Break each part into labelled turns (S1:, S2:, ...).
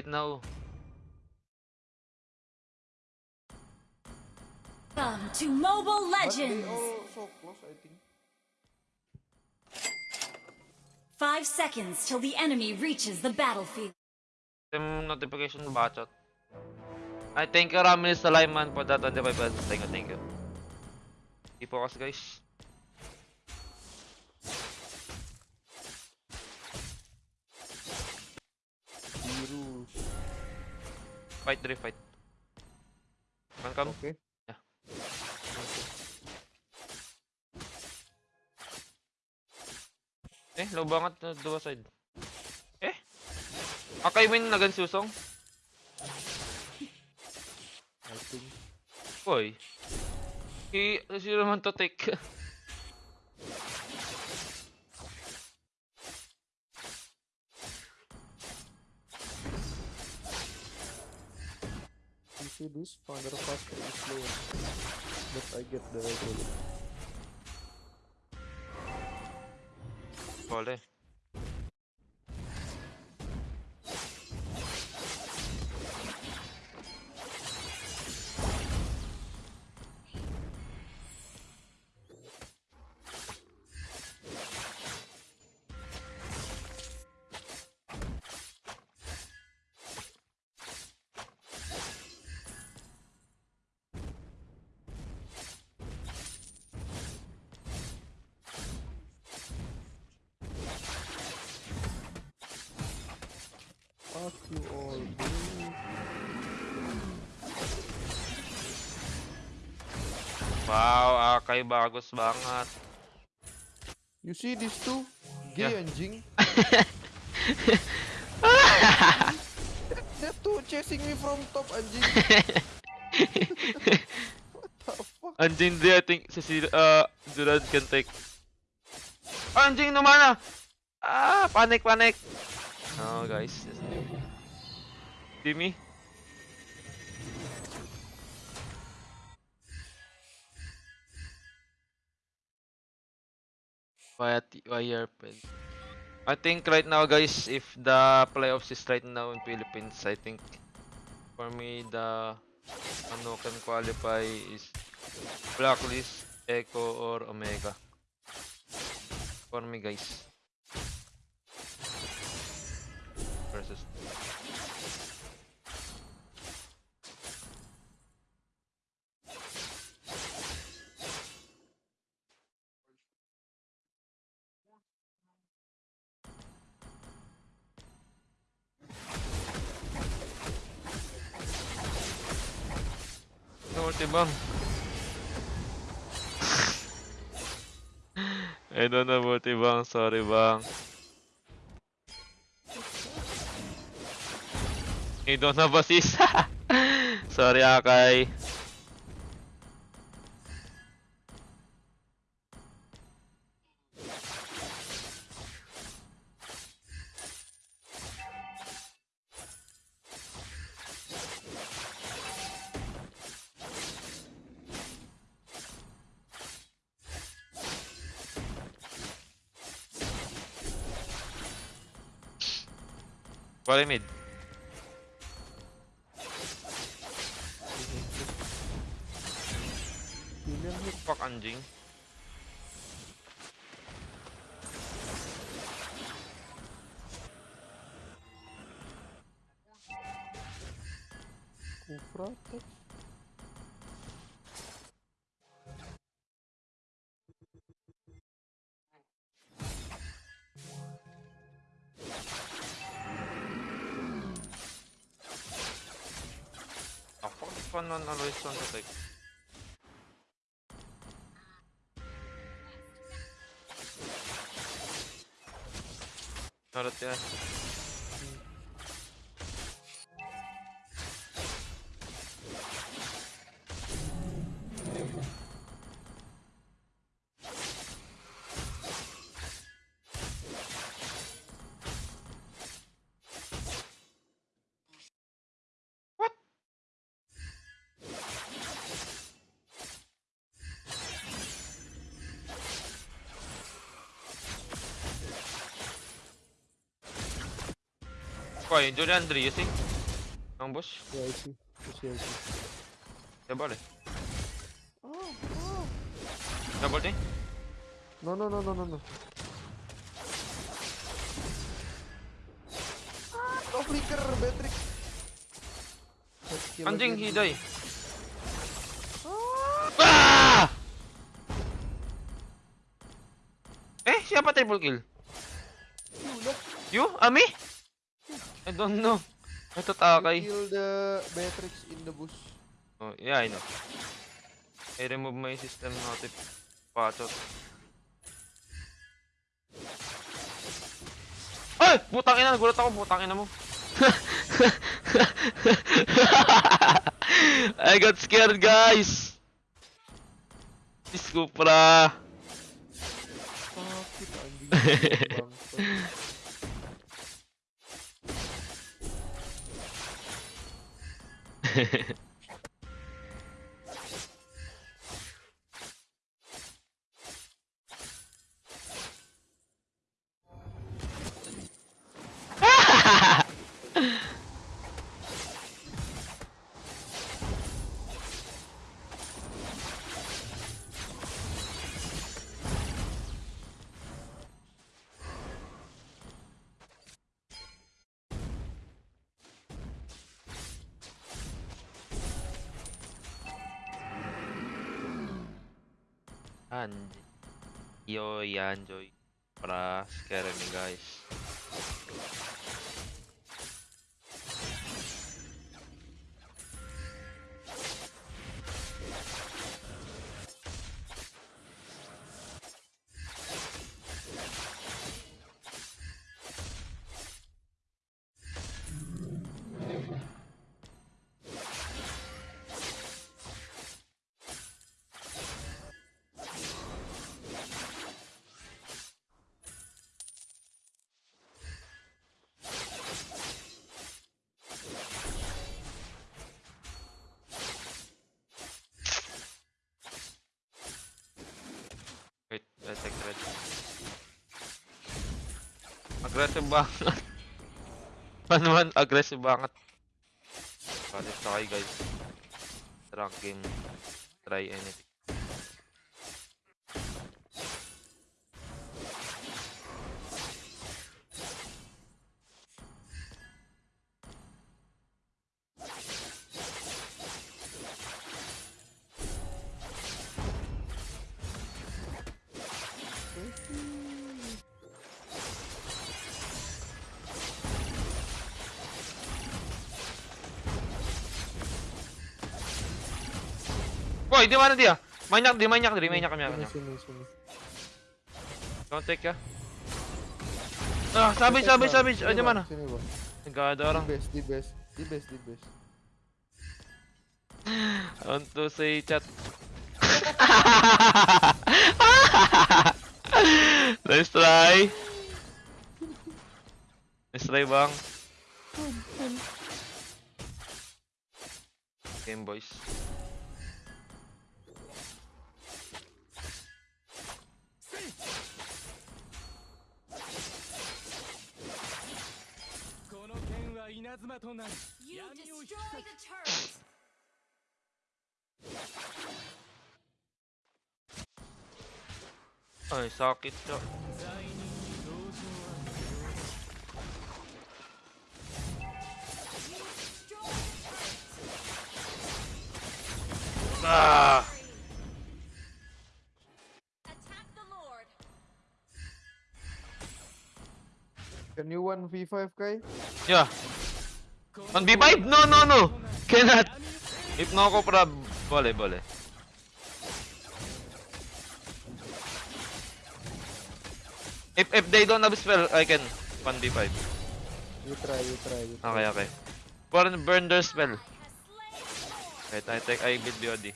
S1: right now.
S2: Welcome to Mobile Legends!
S3: so close,
S2: Five seconds till the enemy reaches the battlefield.
S1: Yung notification bacot. I thank you Ramil Salaiman for that 25 pesos. Thank you, thank you. Keep focus guys. Fight, Dre, fight. Come, come.
S3: Okay.
S1: Yeah. Eh, low banget na dua side. Eh? Akay win na gan susong?
S3: I think.
S1: Boy. He, zero man to take.
S3: see this? Founder faster is slower. But I get the regular.
S1: Boleh.
S3: Fuck you all, dude.
S1: Wow, Akay bagus banget.
S3: You see these two? Gay
S1: Yeah.
S3: anjing. They're two chasing me from top anjing. what the fuck?
S1: Anjing dia, I think, si si- uh, Durant can take. Anjing naman ah! Ah, panik, panik! Oh, guys. See me? Why, why? I think right now, guys, if the playoffs is right now in Philippines, I think for me the ano can qualify is Blacklist, Echo, or Omega. For me, guys. Bang. I don't know multi bang, sorry bang. I don't have assist. sorry Akay. Follow mid. Fuck, anjing. 깐난 단어 일선 선택
S3: 잘했대 Qual é? De ya
S1: sih. Andrei,
S3: assim? Ambush?
S1: É esse.
S3: Esse é esse. Debole. Debole tem? Ah, no flicker, Beatrix.
S1: Anjing, hidai.
S3: Ah!
S1: Ah! Eh, siapa triple kill? You, Ami? I don't know. I thought Akay.
S3: Kill the Beatrix in the bush.
S1: Oh, yeah, I know. I remove my system notif pachot. Ay! Putang ina, nagulat ako, putang ina mo. I got scared, guys. Disco pra.
S3: Sakit, anjing. Gracias.
S1: And yo, yan, Joy. Para scare me, guys. Retek, retek. Aggressive bangat. Paano man aggressive bangat? Kalit sa kayo guys. Tracking. Try anything. Boy, di mana dia? Banyak di banyak di banyak kami
S3: Sini,
S1: banyak.
S3: sini,
S1: take ya. Ah, sabis, sabis, sabis. Ah, di mana?
S3: Sini, bang.
S1: Enggak ada orang.
S3: Di base, di base. Di base, di base.
S1: Untuk si chat. nice try. Nice try bang. Game boys.
S2: You destroy the turret.
S1: Ay, sakit siya.
S2: Destroy the turret.
S1: Ah!
S2: Attack the Lord.
S3: Can you 1v5, Kai?
S1: Yeah. 1v5? No, no, no. Cannot. If no ako para boleh, boleh. If if they don't have spell, I can 1v5.
S3: You try, you try, you try.
S1: Okay, okay. Burn, burn their spell. Wait, I take I build BOD.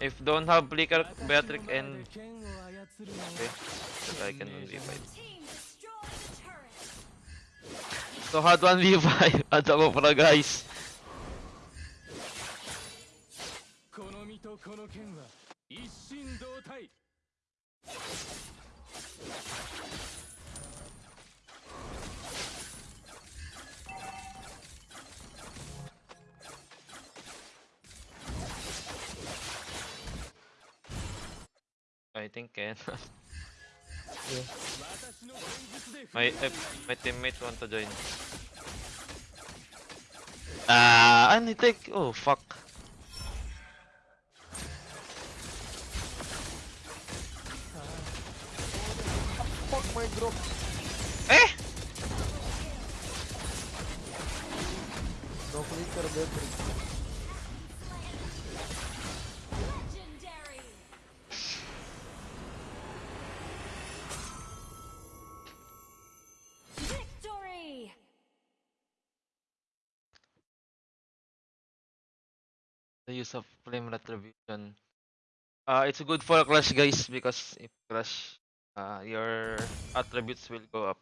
S1: If don't have flicker, Beatrix and okay, I can 1v5.
S2: Team
S1: So hard 1v5 at ako pala guys. I think can.
S4: yeah.
S1: My uh, my teammate want to join. Ah, ano take? Oh fuck.
S3: Fuck my drop!
S1: Eh!
S3: No flicker better.
S1: The use of flame retribution. Uh, it's good for Clash guys because if Clash, uh, your attributes will go up.